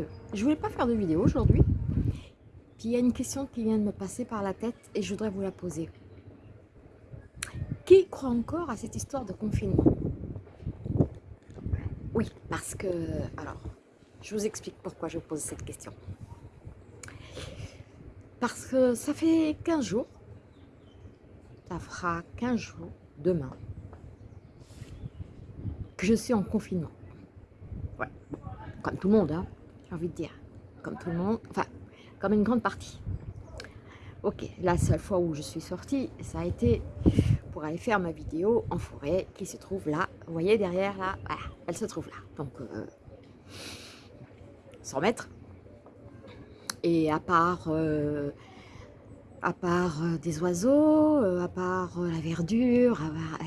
Sérieux, je voulais pas faire de vidéo aujourd'hui. Puis il y a une question qui vient de me passer par la tête et je voudrais vous la poser. Qui croit encore à cette histoire de confinement? Oui, parce que... Alors, je vous explique pourquoi je vous pose cette question. Parce que ça fait 15 jours, ça fera 15 jours demain, que je suis en confinement. Ouais, comme tout le monde, hein, j'ai envie de dire. Comme tout le monde, enfin, comme une grande partie. Ok, la seule fois où je suis sortie, ça a été pour aller faire ma vidéo en forêt qui se trouve là. Vous voyez derrière là? Voilà, elle se trouve là. Donc, 100 euh, mètres. Et à part, euh, à part euh, des oiseaux, à part la verdure,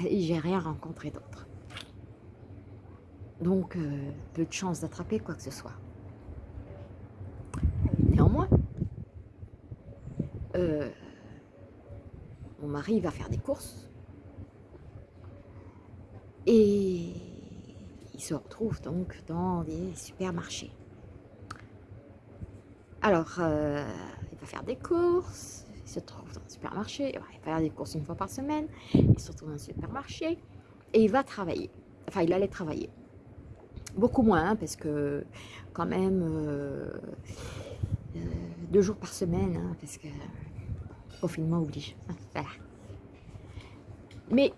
j'ai rien rencontré d'autre. Donc, peu de chance d'attraper quoi que ce soit. Néanmoins, mon mari va faire des courses et il se retrouve donc dans des supermarchés. Alors, euh, il va faire des courses, il se trouve dans un supermarché, il va faire des courses une fois par semaine, il se retrouve dans un supermarché et il va travailler. Enfin, il allait travailler. Beaucoup moins, hein, parce que quand même, euh, euh, deux jours par semaine, hein, parce que confinement oblige. Mais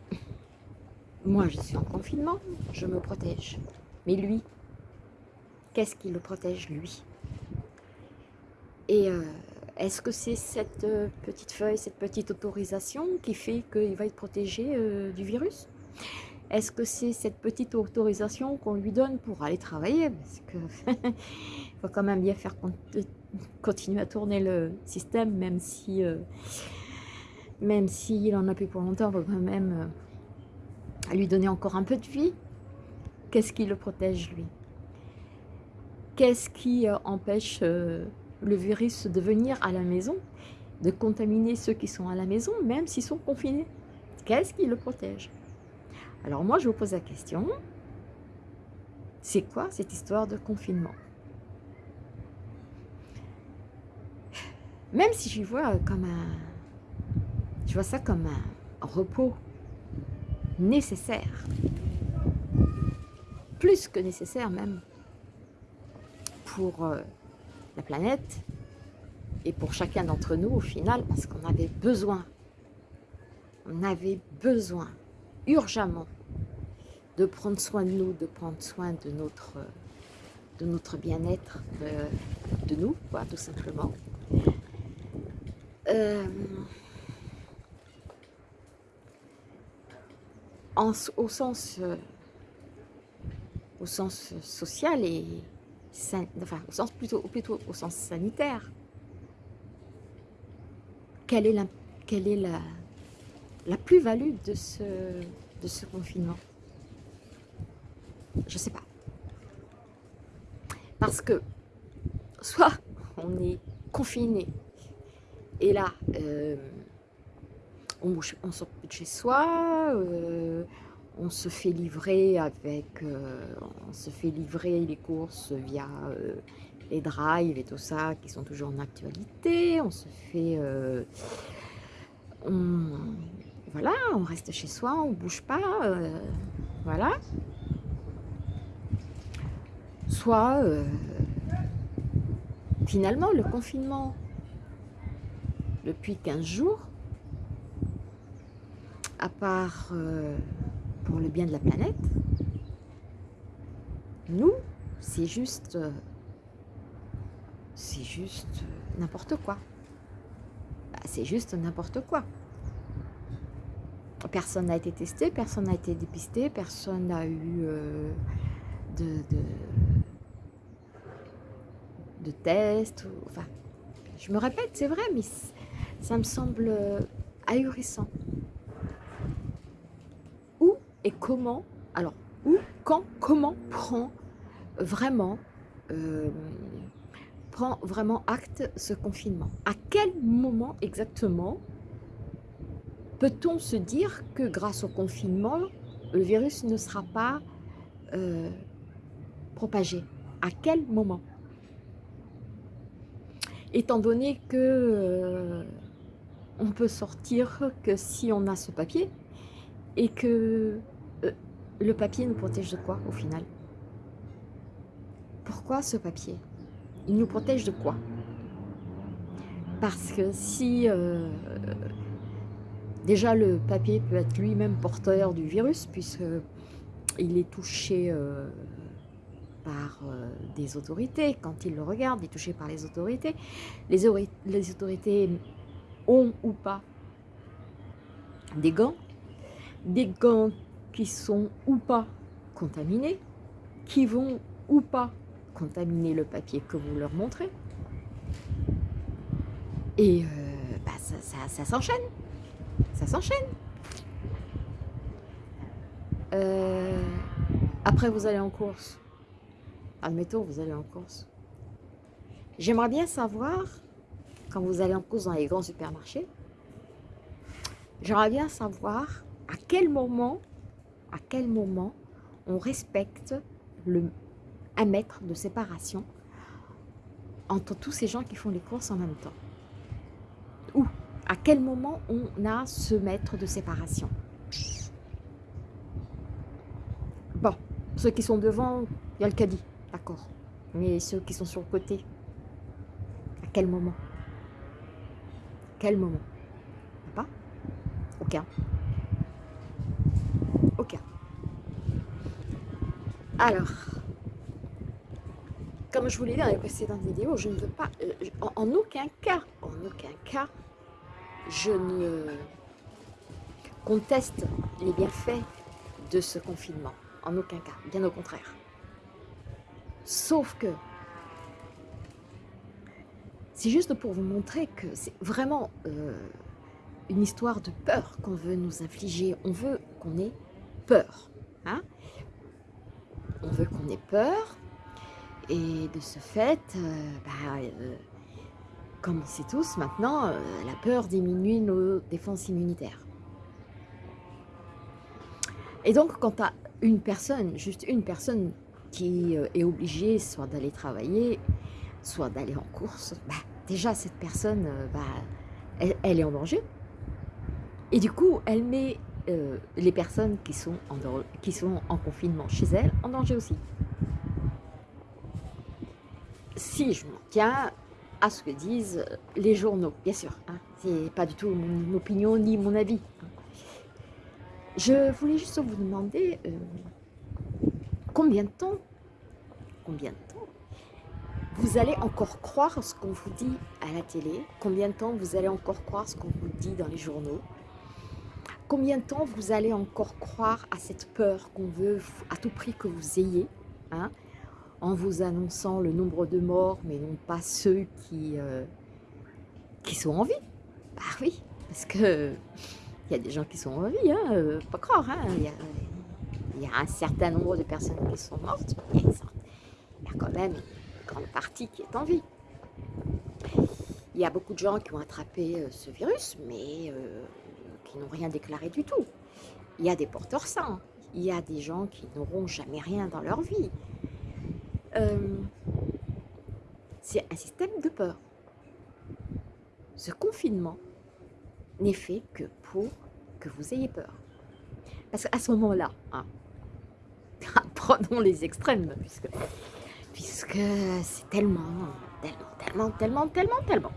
moi, je suis en confinement, je me protège. Mais lui, qu'est-ce qui le protège, lui? Et euh, est-ce que c'est cette euh, petite feuille, cette petite autorisation qui fait qu'il va être protégé euh, du virus? Est-ce que c'est cette petite autorisation qu'on lui donne pour aller travailler? Parce que faut quand même bien faire continuer à tourner le système, même si même s'il en a plus pour longtemps, on va quand même à lui donner encore un peu de vie. Qu'est-ce qui le protège, lui? Qu'est-ce qui euh, empêche euh, le virus de venir à la maison, de contaminer ceux qui sont à la maison, même s'ils sont confinés? Qu'est-ce qui le protège? Alors moi, je vous pose la question, c'est quoi cette histoire de confinement? Même si je vois comme un... Je vois ça comme un repos nécessaire. Plus que nécessaire même pour euh, la planète et pour chacun d'entre nous au final parce qu'on avait besoin, on avait besoin urgemment de prendre soin de nous, de prendre soin de notre, de notre bien-être, de, nous, quoi, tout simplement. Euh, au, sens, euh, au sens social et au sens plutôt, au sens sanitaire. Quelle est la plus-value de ce, de ce confinement? Je ne sais pas. Parce que soit on est confiné et là, euh, on, sort de chez soi, euh, on se fait livrer avec, euh, on se fait livrer les courses via les drives et tout ça qui sont toujours en actualité, on se fait, voilà, on reste chez soi, on bouge pas, voilà. Soit, finalement, le confinement, depuis 15 jours, à part euh, pour le bien de la planète, nous, c'est juste, euh, c'est juste n'importe quoi. Bah, c'est juste n'importe quoi. Personne n'a été testé, personne n'a été dépisté, personne n'a eu euh, de, de, de test. enfin, je me répète, c'est vrai, mais ça me semble ahurissant. Et comment, alors où, quand, comment prend vraiment, euh, prend vraiment acte ce confinement? À quel moment exactement peut-on se dire que grâce au confinement, le virus ne sera pas, euh, propager À quel moment? Étant donné que euh, on peut sortir que si on a ce papier et que euh, le papier nous protège de quoi au final? Pourquoi ce papier? Il nous protège de quoi? Parce que si euh, déjà le papier peut être lui-même porteur du virus puisque il est touché par euh, des autorités. Quand il le regarde, il est touché par les autorités. Les autorités ont ou pas des gants, des gants qui sont ou pas contaminés, qui vont ou pas contaminer le papier que vous leur montrez. Et euh, bah, ça, s'enchaîne. Ça s'enchaîne. Euh, après, vous allez en course admettons, vous allez en course. J'aimerais bien savoir, quand vous allez en course dans les grands supermarchés, j'aimerais bien savoir à quel moment, à quel moment on respecte le, un mètre de séparation entre tous ces gens qui font les courses en même temps. Ou à quel moment on a ce mètre de séparation. Bon, ceux qui sont devant, il y a le caddie. D'accord. Mais ceux qui sont sur le côté, à quel moment? Quel moment? Pas Aucun. Aucun. Alors, comme je vous l'ai dit dans les précédentes vidéos, je ne veux pas, euh, en, aucun cas, en aucun cas, je ne conteste les bienfaits de ce confinement. En aucun cas, bien au contraire. Sauf que, c'est juste pour vous montrer que c'est vraiment euh, une histoire de peur qu'on veut nous infliger. On veut qu'on ait peur. Hein on veut qu'on ait peur. Et de ce fait, euh, bah, euh, comme on sait tous maintenant, la peur diminue nos défenses immunitaires. Et donc, quand à une personne, juste une personne qui est obligé soit d'aller travailler, soit d'aller en course, bah, déjà cette personne, euh, bah, elle, est en danger. Et du coup, elle met euh, les personnes qui sont, en, confinement chez elle en danger aussi. Si je m'en tiens à ce que disent les journaux, bien sûr, hein, c'est pas du tout mon opinion ni mon avis. Je voulais juste vous demander combien de temps, combien de temps vous allez encore croire ce qu'on vous dit à la télé Combien de temps vous allez encore croire ce qu'on vous dit dans les journaux? Combien de temps vous allez encore croire à cette peur qu'on veut à tout prix que vous ayez hein, En vous annonçant le nombre de morts, mais non pas ceux qui, euh, qui sont en vie. Bah oui, parce que il y a des gens qui sont en vie, hein, euh, pas croire. Hein, il y a un certain nombre de personnes qui sont mortes, mais il y a quand même grande partie qui est en vie. Il y a beaucoup de gens qui ont attrapé euh, ce virus, mais euh, qui n'ont rien déclaré du tout. Il y a des porteurs sains, il y a des gens qui n'auront jamais rien dans leur vie. Euh, c'est un système de peur. Ce confinement n'est fait que pour que vous ayez peur. Parce qu'à ce moment-là, hein, prenons les extrêmes, puisque, puisque c'est tellement, tellement, tellement, tellement, tellement, tellement.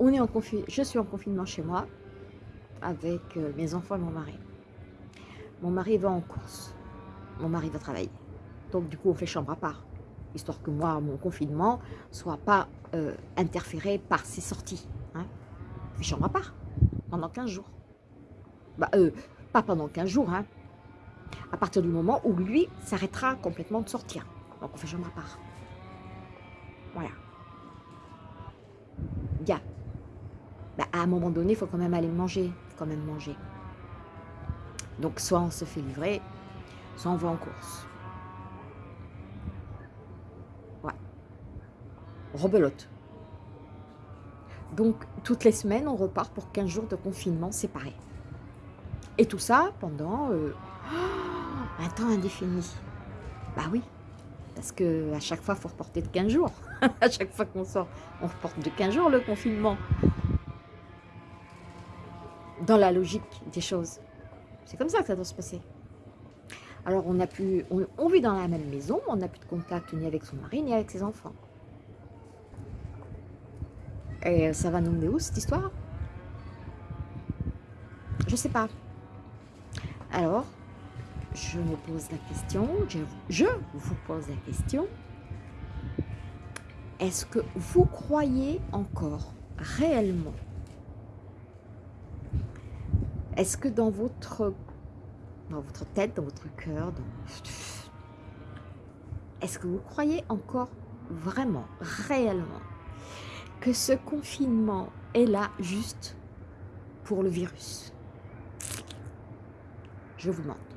On est en je suis en confinement chez moi avec euh, mes enfants et mon mari. Mon mari va en course. Mon mari va travailler. Donc du coup, on fait chambre à part. Histoire que moi, mon confinement, soit pas euh, interféré par ses sorties. Hein. On fait chambre à part pendant 15 jours. Bah, euh, pas pendant 15 jours, hein, à partir du moment où lui s'arrêtera complètement de sortir. Donc on fait jamais à part. Voilà. Bien. Bah, à un moment donné, il faut quand même aller manger. Faut quand même manger. Donc soit on se fait livrer, soit on va en course. Ouais. Rebelote. Donc toutes les semaines, on repart pour 15 jours de confinement séparés. Et tout ça pendant... Euh, Un temps indéfini. Bah oui, parce que à chaque fois, il faut reporter de 15 jours. à chaque fois qu'on sort, on reporte de 15 jours le confinement. Dans la logique des choses. C'est comme ça que ça doit se passer. Alors, on, a pu, on, vit dans la même maison, on n'a plus de contact ni avec son mari, ni avec ses enfants. Et ça va nous mener où, cette histoire? Je sais pas. Alors, je me pose la question, je, vous pose la question, est-ce que vous croyez encore réellement? Est-ce que dans votre dans votre tête, dans votre cœur. Est-ce que vous croyez encore vraiment, réellement, que ce confinement est là juste pour le virus? Je vous demande.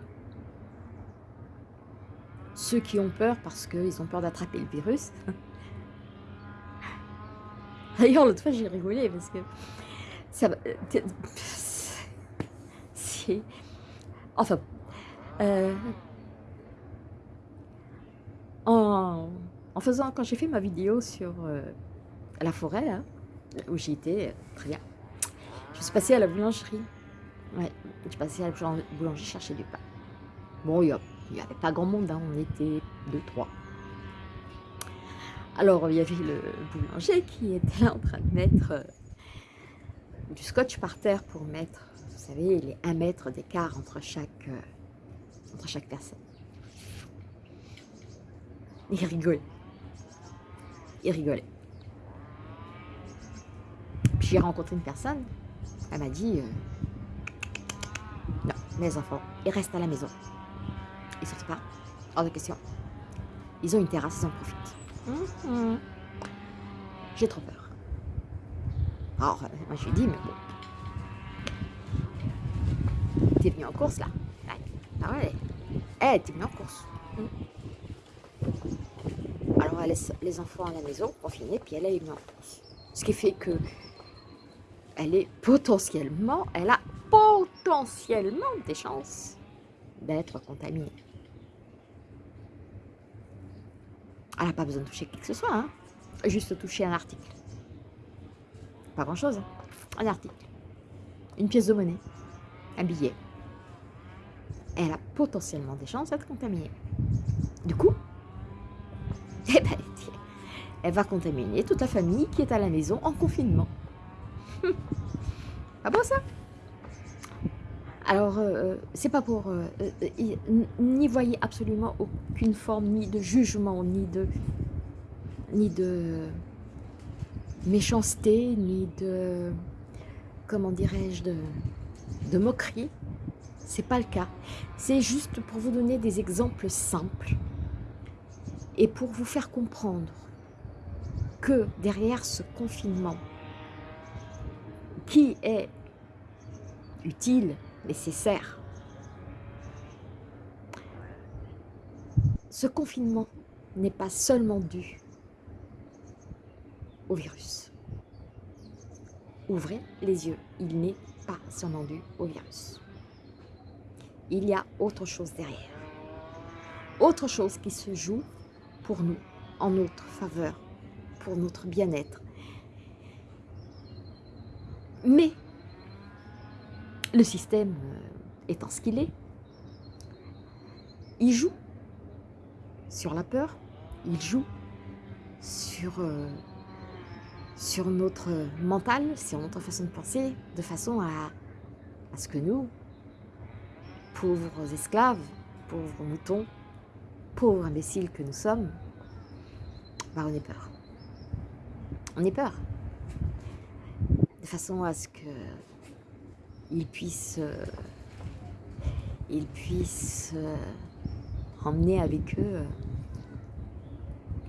Ceux qui ont peur parce qu'ils ont peur d'attraper le virus. D'ailleurs, l'autre fois, j'ai rigolé parce que ça euh, Enfin, euh, en, faisant, quand j'ai fait ma vidéo sur euh, la forêt, où j'y étais, très bien, je suis passée à la boulangerie. Ouais, je suis passée à la boulangerie chercher du pain. Bon, il n'y avait pas grand monde, hein, on était deux, trois. Alors, il y avait le boulanger qui était en train de mettre euh, du scotch par terre pour mettre vous savez, les 1 mètre d'écart entre chaque, euh, entre chaque personne. Il rigolait. Il rigolait. Puis j'ai rencontré une personne, elle m'a dit, euh, non, mes enfants, ils restent à la maison. Hors de question. Ils ont une terrasse, ils en profitent. Mhm. J'ai trop peur. Alors, moi je lui ai dit, mais bon, T'es venu en course là Ah ouais Eh, t'es venu en course. Alors elle laisse les enfants à la maison, confinés, puis elle est venue en course. Ce qui fait que elle est potentiellement, elle a potentiellement des chances d'être contaminée. Elle n'a pas besoin de toucher qui que ce soit, hein. juste toucher un article. Pas grand chose, hein. un article. Une pièce de monnaie, un billet, elle a potentiellement des chances d'être contaminée. Du coup, eh ben, elle va contaminer toute la famille qui est à la maison en confinement. ah bon ça? Alors, euh, euh, c'est pas pour... Euh, n'y voyez absolument aucune forme ni de jugement, ni de... ni de méchanceté, ni de... comment dirais-je, de, de moquerie c'est pas le cas. C'est juste pour vous donner des exemples simples et pour vous faire comprendre que derrière ce confinement, qui est utile, nécessaire, ce confinement n'est pas seulement dû au virus. Ouvrez les yeux, il n'est pas seulement dû au virus il y a autre chose derrière. Autre chose qui se joue pour nous, en notre faveur, pour notre bien-être. Mais le système euh, étant ce qu'il est, il joue sur la peur, il joue sur, euh, notre mental, sur notre façon de penser, de façon à, à ce que nous, pauvres esclaves, pauvres moutons, pauvres imbéciles que nous sommes, bah on est peur. On est peur. De façon à ce que ils puissent, euh, ils euh, emmener avec eux euh,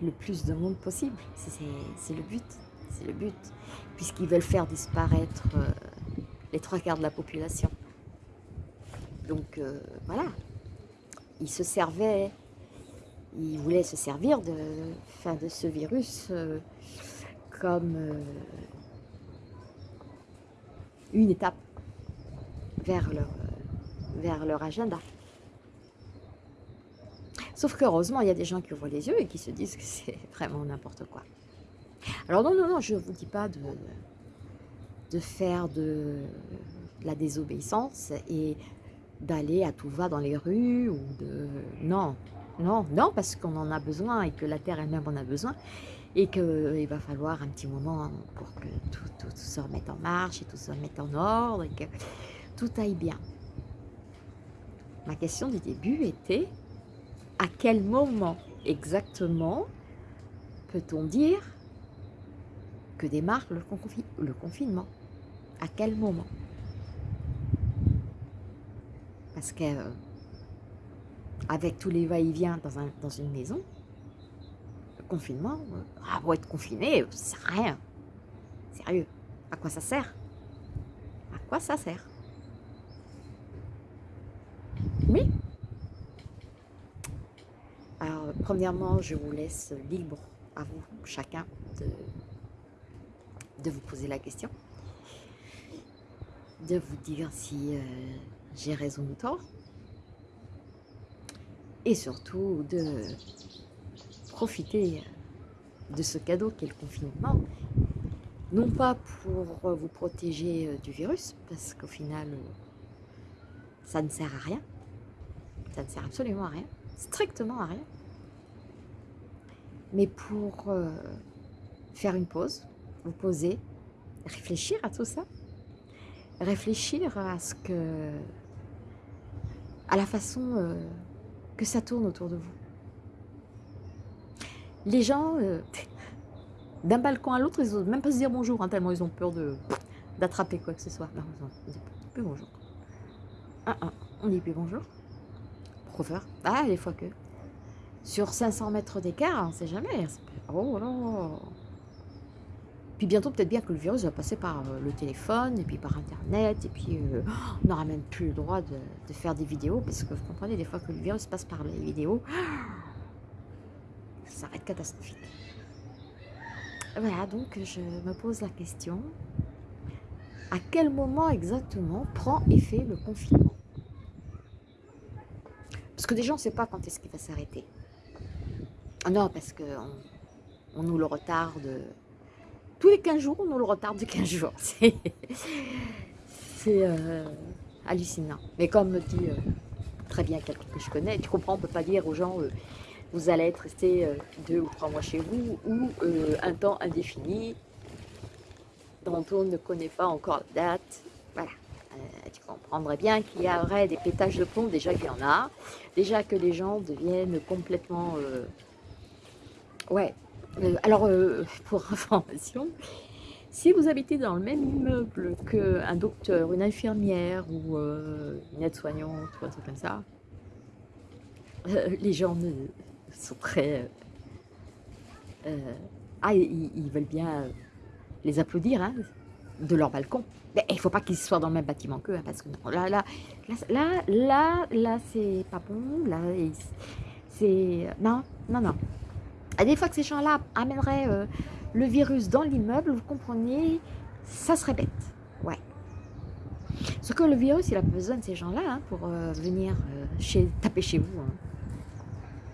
le plus de monde possible. C'est le but. C'est le but. Puisqu'ils veulent faire disparaître les trois quarts de la population. Donc voilà, il se servait, il voulait se servir de, fin, de ce virus comme une étape vers leur, agenda. Sauf qu'heureusement, il y a des gens qui ouvrent les yeux et qui se disent que c'est vraiment n'importe quoi. Alors non, non, non, je ne vous dis pas de, de faire de, la désobéissance et d'aller à tout va dans les rues ou de... Non, non, non, parce qu'on en a besoin et que la terre elle-même en a besoin et qu'il va falloir un petit moment pour que tout, tout, se remette en marche et tout se remette en ordre tout aille bien. Ma question du début était à quel moment exactement peut-on dire que démarre le, confinement? À quel moment? Parce que avec tous les va-et-vient dans, dans, une maison, le confinement, euh, ah, être confiné, ça sert à rien. Sérieux, à quoi ça sert? À quoi ça sert? Alors, premièrement, je vous laisse libre à vous, chacun, de, de vous poser la question, de vous dire si euh, j'ai raison ou tort, et surtout de profiter de ce cadeau qu'est le confinement, non pas pour vous protéger euh, du virus, parce qu'au final, ça ne sert à rien, ça ne sert absolument à rien, strictement à rien, mais pour euh, faire une pause, vous poser, réfléchir à tout ça, réfléchir à ce que, à la façon euh, que ça tourne autour de vous. Les gens, euh, d'un balcon à l'autre, ils n'osent même pas se dire bonjour, hein, tellement ils ont peur d'attraper quoi que ce soit. Non, on dit plus bonjour. Ah, ah, on dit plus bonjour. Professeur. Ah, des fois que. Sur 500 mètres d'écart, on sait jamais. Oh là puis bientôt, peut-être bien que le virus va passer par euh, le téléphone, et puis par Internet, et puis euh, on n'aura même plus le droit de, faire des vidéos, parce que vous comprenez, des fois que le virus passe par les vidéos, ça va être catastrophique. Voilà, donc je me pose la question, à quel moment exactement prend effet le confinement? Que déjà, on ne sait pas quand est-ce qu'il va s'arrêter. Non, parce qu'on on nous le retarde tous les 15 jours, on nous le retarde de 15 jours. C'est euh, hallucinant. Mais comme me dit euh, très bien quelqu'un que je connais, tu comprends, on ne peut pas dire aux gens, euh, vous allez être resté deux ou trois mois chez vous, ou un temps indéfini, dont on ne connaît pas encore la date. Voilà. Tu comprendrais bien qu'il y aurait des pétages de pont, déjà qu'il y en a, déjà que les gens deviennent complètement... ouais, euh, alors, euh, pour information, si vous habitez dans le même immeuble qu'un docteur, une infirmière ou euh, une aide-soignante ou un truc comme ça, les gens sont très... ah, ils, veulent bien les applaudir hein, de leur balcon. Mais il ne faut pas qu'ils soient dans le même bâtiment qu'eux, hein, parce que là, là, là, là, là, c'est pas bon, là, c'est... Non, non, non. Et des fois que ces gens-là amèneraient euh, le virus dans l'immeuble, vous comprenez, ça serait bête. Ouais. Ce que le virus, il a besoin de ces gens-là hein, pour euh, venir euh, chez, taper chez vous. Hein.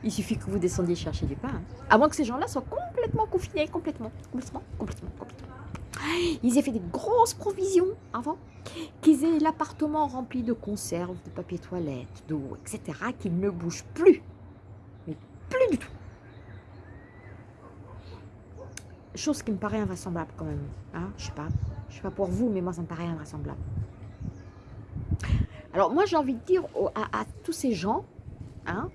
Il suffit que vous descendiez chercher du pain. À moins que ces gens-là soient complètement confinés, complètement, complètement, complètement, complètement. Ils aient fait des grosses provisions avant, qu'ils aient l'appartement rempli de conserves, de papier toilette, d'eau, etc., qu'ils ne bougent plus. Mais plus du tout. Chose qui me paraît invraisemblable quand même. Hein je sais pas. Je sais pas pour vous, mais moi ça me paraît invraisemblable. Alors moi j'ai envie de dire à, tous ces gens hein,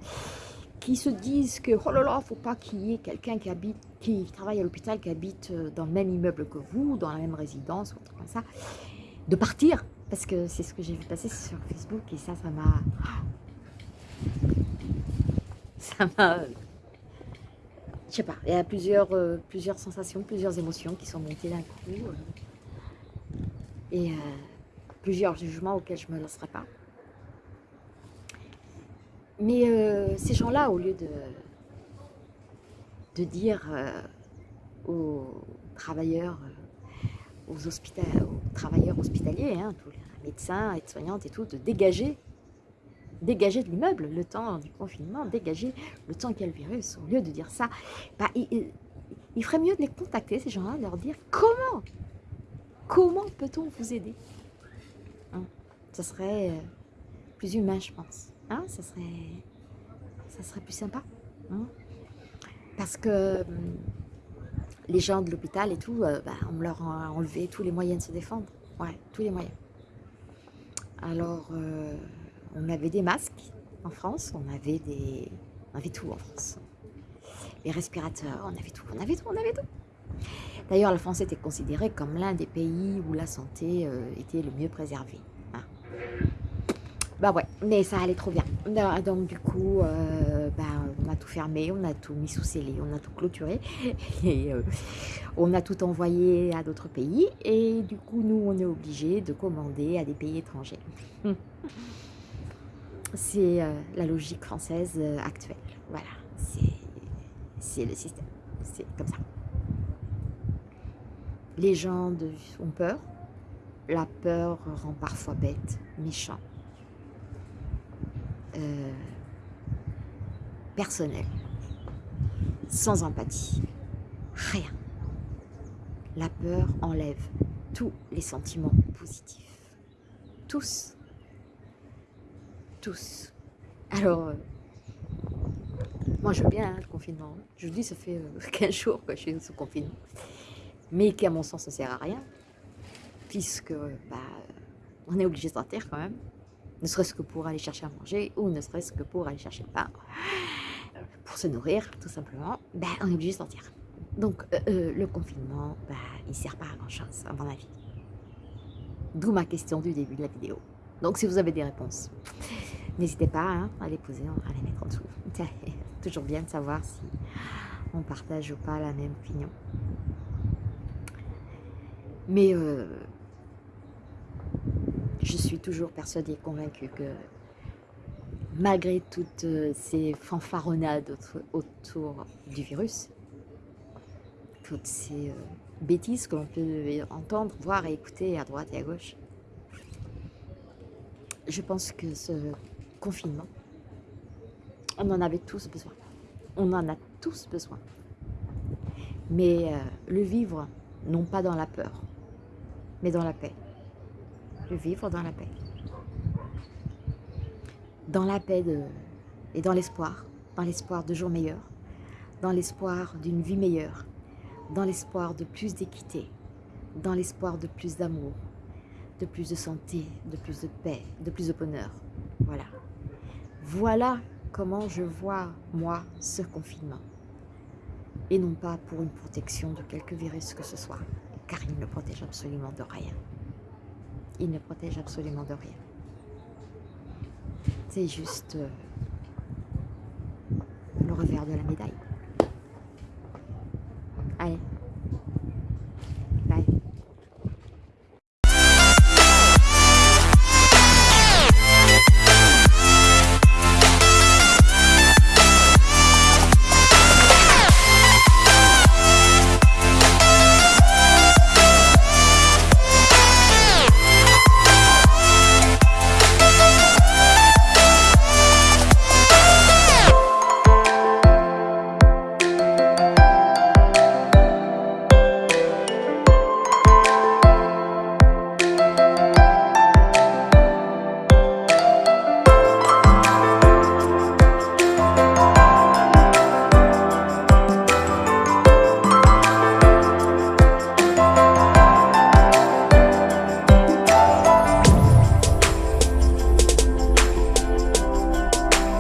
qui se disent que oh là là, faut pas qu'il y ait quelqu'un qui habite, qui travaille à l'hôpital, qui habite euh, dans le même immeuble que vous, dans la même résidence, ou autre comme ça, de partir. Parce que c'est ce que j'ai vu passer sur Facebook et ça, ça m'a... Ça m'a je sais pas, il y a plusieurs, euh, plusieurs sensations, plusieurs émotions qui sont montées d'un coup. Euh, et plusieurs jugements auxquels je ne me lancerai pas. Mais ces gens-là, au lieu de, de dire aux travailleurs, aux, aux travailleurs hospitaliers, hein, tous les médecins, aides-soignantes et tout, de dégager dégager de l'immeuble le temps du confinement, dégager le temps qu'il y a le virus. Au lieu de dire ça, bah, il, ferait mieux de les contacter, ces gens-là, de leur dire comment Comment peut-on vous aider? Hein? Ça serait euh, plus humain, je pense. Hein ça, serait, ça serait plus sympa. Hein Parce que hum, les gens de l'hôpital et tout, euh, bah, on leur a enlevé tous les moyens de se défendre. Ouais, tous les moyens. Alors, euh, on avait des masques en France, on avait des... On avait tout en France. Les respirateurs, on avait tout, on avait tout, on avait tout. D'ailleurs, la France était considérée comme l'un des pays où la santé euh, était le mieux préservée. Hein. Bah ouais, mais ça allait trop bien. Donc du coup, euh, bah, on a tout fermé, on a tout mis sous scellé, on a tout clôturé. Et euh, on a tout envoyé à d'autres pays. Et du coup, nous, on est obligé de commander à des pays étrangers. C'est la logique française actuelle. Voilà, c'est le système. C'est comme ça. Les gens ont peur. La peur rend parfois bête, méchant, euh, personnel, sans empathie. Rien. La peur enlève tous les sentiments positifs. Tous. Tous. Alors, euh, moi je veux bien hein, le confinement. Je vous dis, ça fait 15 euh, jours que je suis sous confinement mais qui à mon sens ne sert à rien, puisque bah, on est obligé de sortir quand même, ne serait-ce que pour aller chercher à manger, ou ne serait-ce que pour aller chercher le pain, pour se nourrir, tout simplement, bah, on est obligé de sortir. Donc euh, euh, le confinement, bah, il ne sert pas à grand-chose, à mon avis. D'où ma question du début de la vidéo. Donc si vous avez des réponses, n'hésitez pas hein, à les poser, à les mettre en dessous. toujours bien de savoir si on partage ou pas la même opinion. Mais euh, je suis toujours persuadée, convaincue que malgré toutes euh, ces fanfaronnades autour du virus, toutes ces euh, bêtises que l'on peut entendre, voir et écouter à droite et à gauche, je pense que ce confinement, on en avait tous besoin. On en a tous besoin. Mais le vivre, non pas dans la peur, mais dans la paix. Vivre dans la paix. Dans la paix et dans l'espoir, dans l'espoir de jours meilleurs, dans l'espoir d'une vie meilleure, dans l'espoir de plus d'équité, dans l'espoir de plus d'amour, de plus de santé, de plus de paix, de plus de bonheur. Voilà. Voilà comment je vois, moi, ce confinement. Et non pas pour une protection de quelque virus que ce soit car il ne protège absolument de rien. Il ne protège absolument de rien. C'est juste euh, le revers de la médaille.